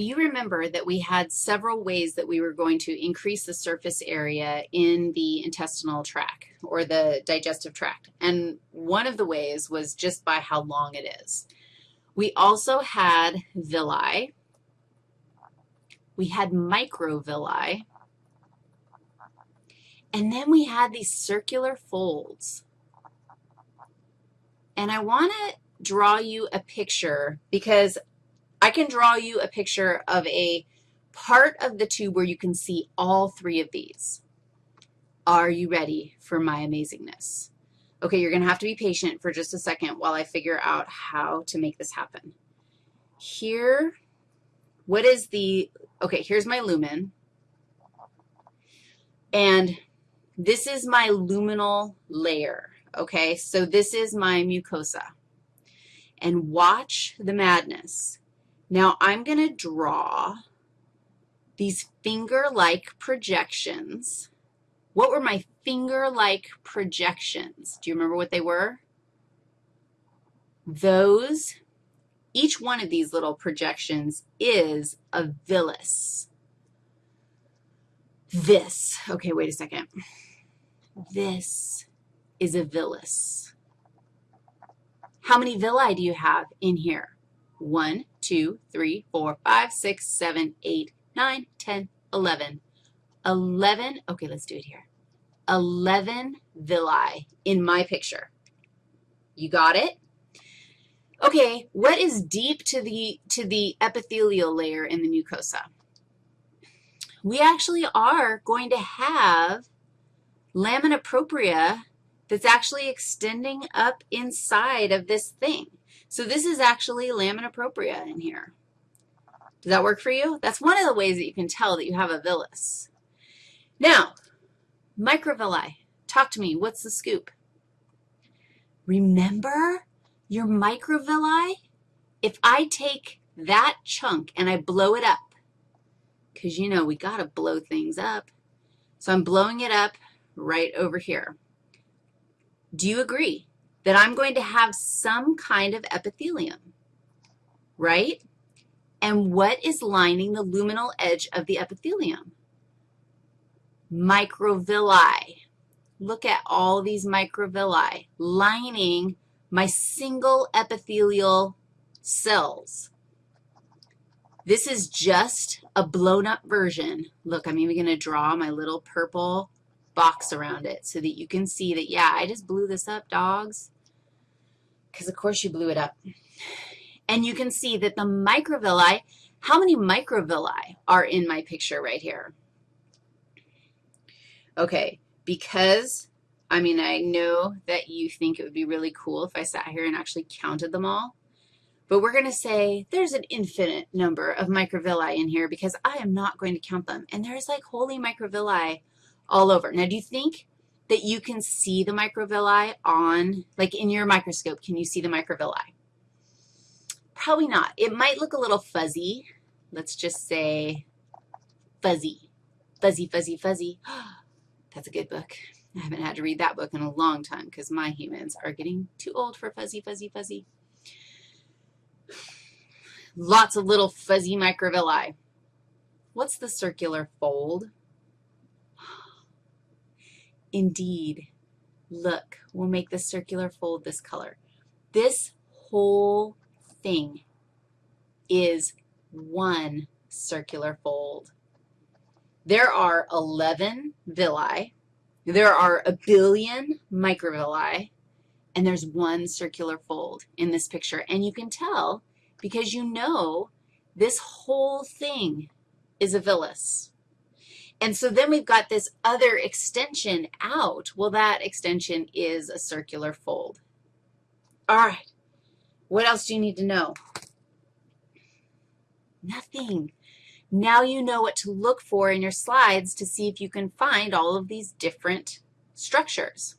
You remember that we had several ways that we were going to increase the surface area in the intestinal tract or the digestive tract, and one of the ways was just by how long it is. We also had villi. We had microvilli. And then we had these circular folds. And I want to draw you a picture because I can draw you a picture of a part of the tube where you can see all three of these. Are you ready for my amazingness? Okay, you're going to have to be patient for just a second while I figure out how to make this happen. Here, what is the, okay, here's my lumen. And this is my luminal layer, okay? So this is my mucosa. And watch the madness. Now, I'm going to draw these finger-like projections. What were my finger-like projections? Do you remember what they were? Those, each one of these little projections is a villus. This, okay, wait a second. This is a villus. How many villi do you have in here? 1, 2, 3, 4, 5, 6, 7, 8, 9, 10, 11. 11, okay, let's do it here. 11 villi in my picture. You got it? Okay, what is deep to the, to the epithelial layer in the mucosa? We actually are going to have lamina propria that's actually extending up inside of this thing. So this is actually lamina propria in here. Does that work for you? That's one of the ways that you can tell that you have a villus. Now, microvilli. Talk to me. What's the scoop? Remember your microvilli? If I take that chunk and I blow it up, because, you know, we got to blow things up. So I'm blowing it up right over here. Do you agree? That I'm going to have some kind of epithelium, right? And what is lining the luminal edge of the epithelium? Microvilli. Look at all these microvilli lining my single epithelial cells. This is just a blown up version. Look, I'm even going to draw my little purple box around it so that you can see that, yeah, I just blew this up, dogs because of course you blew it up. And you can see that the microvilli, how many microvilli are in my picture right here? Okay, because, I mean, I know that you think it would be really cool if I sat here and actually counted them all, but we're going to say there's an infinite number of microvilli in here because I am not going to count them. And there's like holy microvilli all over. Now, do you think that you can see the microvilli on, like in your microscope, can you see the microvilli? Probably not. It might look a little fuzzy. Let's just say fuzzy, fuzzy, fuzzy, fuzzy. That's a good book. I haven't had to read that book in a long time because my humans are getting too old for fuzzy, fuzzy, fuzzy. Lots of little fuzzy microvilli. What's the circular fold? Indeed, look, we'll make the circular fold this color. This whole thing is one circular fold. There are 11 villi. There are a billion microvilli, and there's one circular fold in this picture. And you can tell because you know this whole thing is a villus. And so then we've got this other extension out. Well, that extension is a circular fold. All right. What else do you need to know? Nothing. Now you know what to look for in your slides to see if you can find all of these different structures.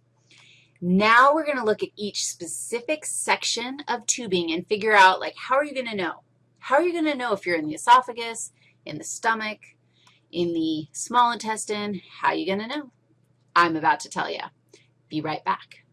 Now we're going to look at each specific section of tubing and figure out, like, how are you going to know? How are you going to know if you're in the esophagus, in the stomach, in the small intestine. How you going to know? I'm about to tell you. Be right back.